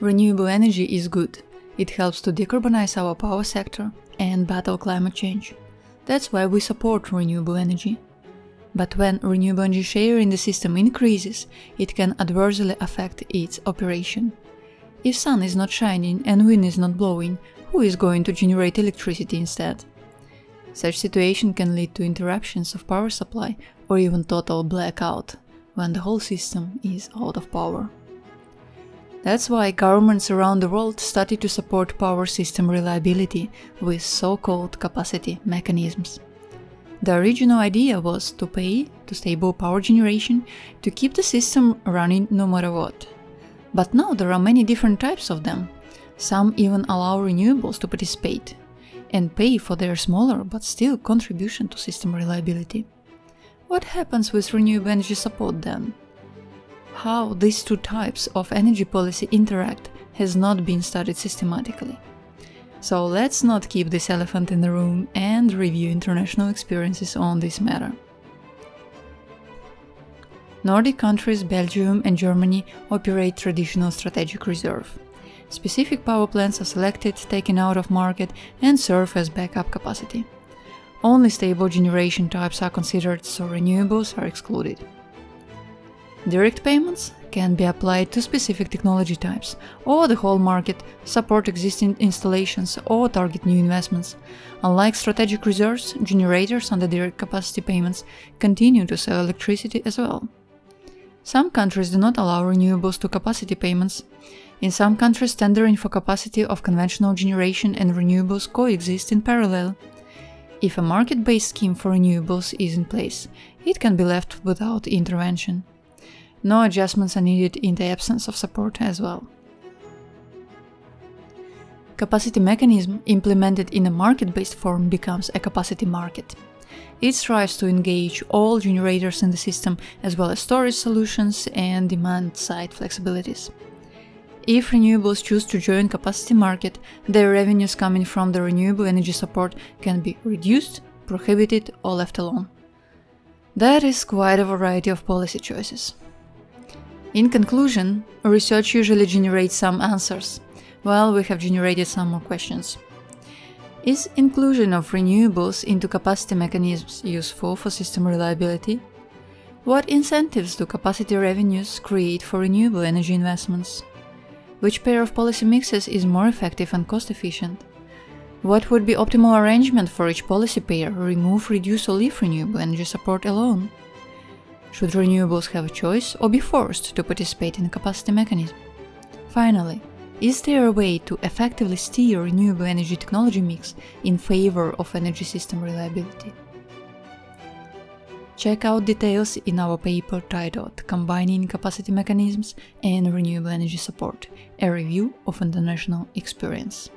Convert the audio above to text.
Renewable energy is good. It helps to decarbonize our power sector and battle climate change. That's why we support renewable energy. But when renewable energy share in the system increases, it can adversely affect its operation. If sun is not shining and wind is not blowing, who is going to generate electricity instead? Such situation can lead to interruptions of power supply or even total blackout, when the whole system is out of power. That's why governments around the world started to support power system reliability with so-called capacity mechanisms. The original idea was to pay to stable power generation to keep the system running no matter what. But now there are many different types of them. Some even allow renewables to participate and pay for their smaller but still contribution to system reliability. What happens with renewable energy support then? How these two types of energy policy interact has not been studied systematically. So let's not keep this elephant in the room and review international experiences on this matter. Nordic countries Belgium and Germany operate traditional strategic reserve. Specific power plants are selected, taken out of market and serve as backup capacity. Only stable generation types are considered, so renewables are excluded. Direct payments can be applied to specific technology types, or the whole market, support existing installations, or target new investments. Unlike strategic reserves, generators under direct capacity payments continue to sell electricity as well. Some countries do not allow renewables to capacity payments. In some countries, tendering for capacity of conventional generation and renewables coexist in parallel. If a market-based scheme for renewables is in place, it can be left without intervention. No adjustments are needed in the absence of support as well. Capacity mechanism implemented in a market-based form becomes a capacity market. It strives to engage all generators in the system as well as storage solutions and demand-side flexibilities. If renewables choose to join capacity market, their revenues coming from the renewable energy support can be reduced, prohibited or left alone. That is quite a variety of policy choices. In conclusion, research usually generates some answers, while we have generated some more questions. Is inclusion of renewables into capacity mechanisms useful for system reliability? What incentives do capacity revenues create for renewable energy investments? Which pair of policy mixes is more effective and cost-efficient? What would be optimal arrangement for each policy pair, remove, reduce or leave renewable energy support alone? Should renewables have a choice or be forced to participate in capacity mechanism? Finally, is there a way to effectively steer renewable energy technology mix in favor of energy system reliability? Check out details in our paper titled Combining Capacity Mechanisms and Renewable Energy Support, a review of international experience.